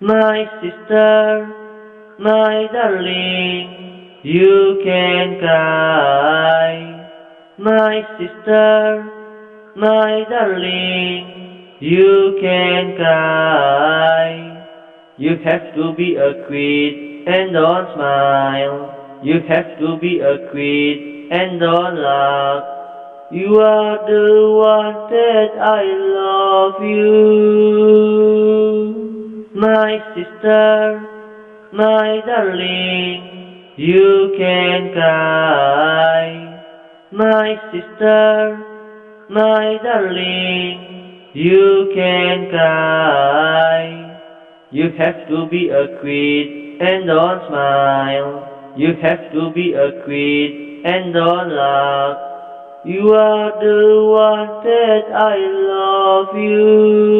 My sister, my darling, you can cry. My sister, my darling, you can cry. You have to be a queen and don't smile. You have to be a queen and don't laugh. You are the one that I love you. My sister, my darling, you can cry. My sister, my darling, you can cry. You have to be a queen and don't smile. You have to be a queen and don't laugh. You are the one that I love you.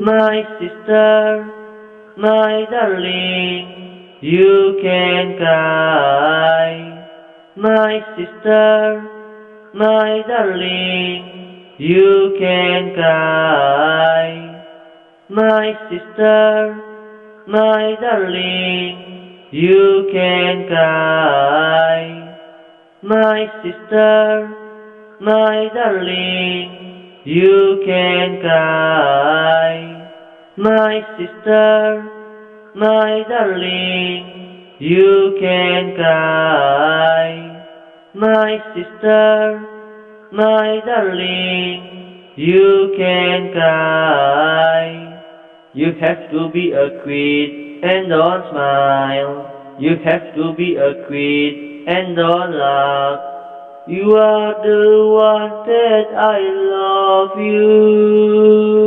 My sister, my darling, you can cry. My sister, my darling, you can cry. My sister, my darling, you can cry. My sister, my darling, you can cry. My sister, my darling, you can cry. My sister, my darling, you can cry. You have to be a queen and don't smile. You have to be a queen and don't laugh. You are the one that I love you.